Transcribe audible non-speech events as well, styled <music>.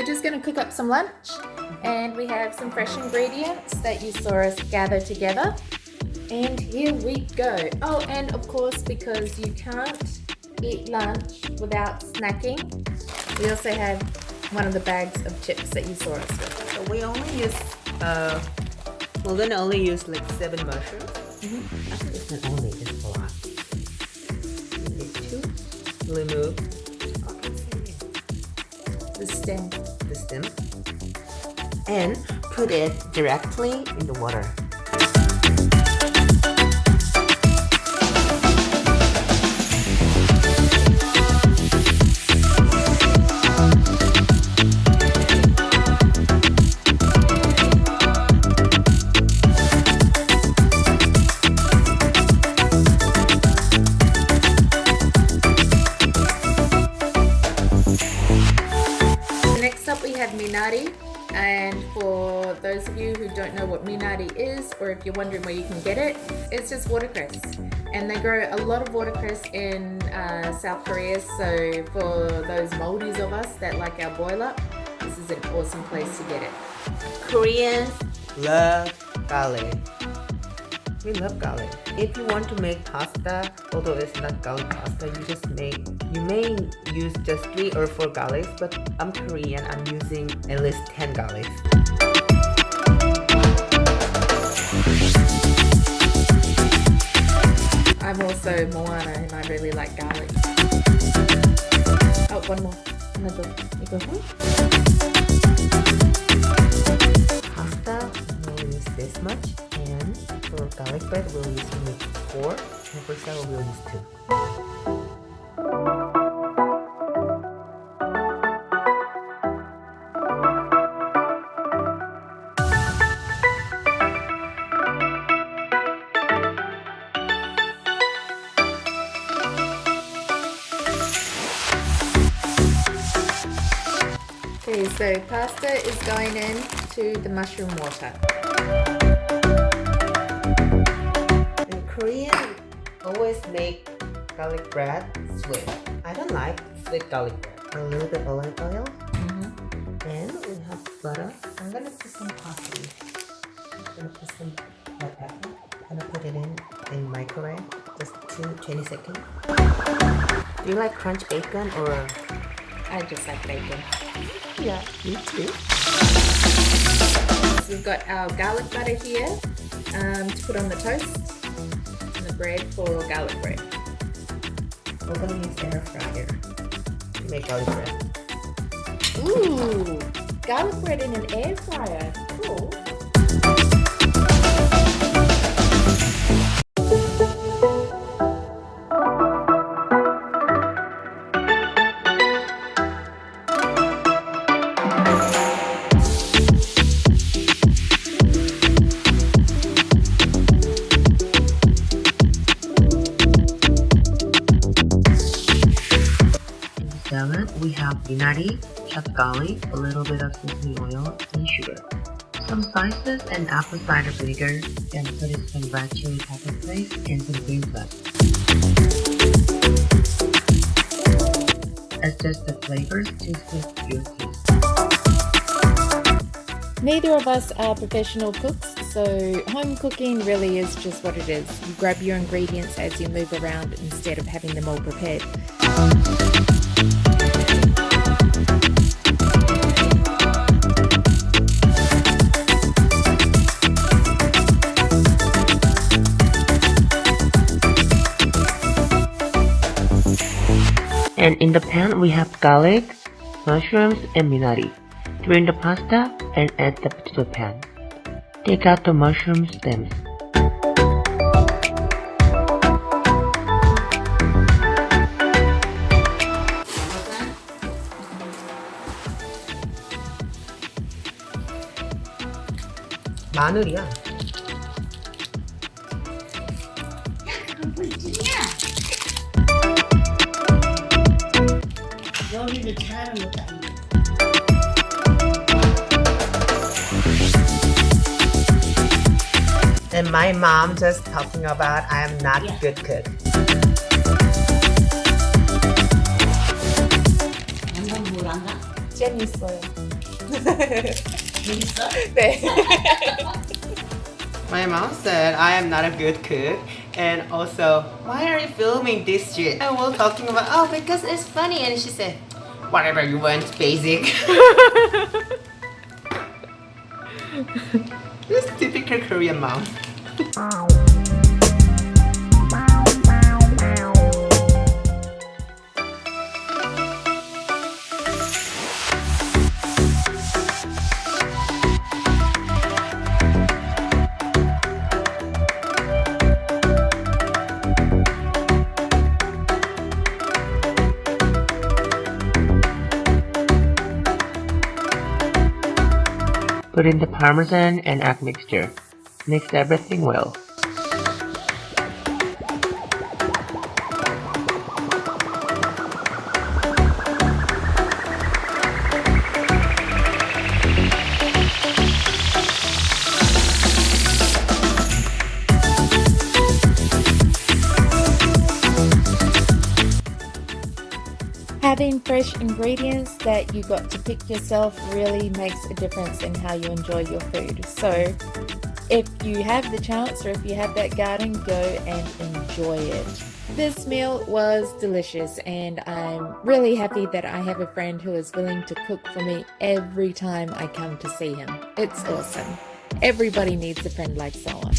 we're just going to cook up some lunch and we have some fresh ingredients that you saw us gather together. And here we go. Oh, and of course, because you can't eat lunch without snacking, we also have one of the bags of chips that you saw us with. So we only use, uh, we're gonna only use like seven mushrooms. Mm -hmm. Actually, it's not only, it's a lot. We need remove the stem. And put it directly in the water. Minari. And for those of you who don't know what minari is or if you're wondering where you can get it it's just watercress. And they grow a lot of watercress in uh, South Korea. So for those Maoris of us that like our boil up this is an awesome place to get it. Koreans love garlic we love garlic. If you want to make pasta, although it's not garlic pasta, you just make, you may use just 3 or 4 garlics, but I'm Korean, I'm using at least 10 garlics. I'm also Moana and I really like garlic. Oh, one more. Another. You go, hmm? Pasta, we'll use this much for garlic bread, we'll use 4, and for sour, we'll use 2. Okay, so pasta is going into the mushroom water. Korean always make garlic bread sweet. I don't like sweet garlic bread. A little bit of olive oil. Mm -hmm. And we have butter. I'm gonna put some parsley. I'm gonna put some pepper. I'm gonna put it in in microwave just two, 20 seconds. Do you like crunch bacon or? I just like bacon. Yeah, me too. So we've got our garlic butter here um, to put on the toast bread for garlic bread. We're gonna use air fryer to make garlic bread. Ooh, garlic bread in an air fryer. Cool. We have minari, chopped a little bit of sesame oil, and sugar. Some spices and apple cider vinegar, then put in some red chili pepper paste and some green pepper. Adjust the flavors to your taste. Neither of us are professional cooks, so home cooking really is just what it is. You grab your ingredients as you move around instead of having them all prepared. And in the pan we have garlic, mushrooms and minari. Drain the pasta and add them to the pan. Take out the mushroom stems. 마늘이야. 요리를 잘하는 것도 아니고. And my mom just talking about I am not yeah. good cook. 양반 뭘 안가? 재밌어요. <laughs> 재밌어? 네. My mom said I am not a good cook and also why are you filming this shit? And we're talking about oh because it's funny and she said whatever you want basic. <laughs> this typical Korean mom. Put in the parmesan and egg mixture. Mix everything well. Having fresh ingredients that you got to pick yourself really makes a difference in how you enjoy your food. So, if you have the chance or if you have that garden, go and enjoy it. This meal was delicious, and I'm really happy that I have a friend who is willing to cook for me every time I come to see him. It's awesome. Everybody needs a friend like Solon.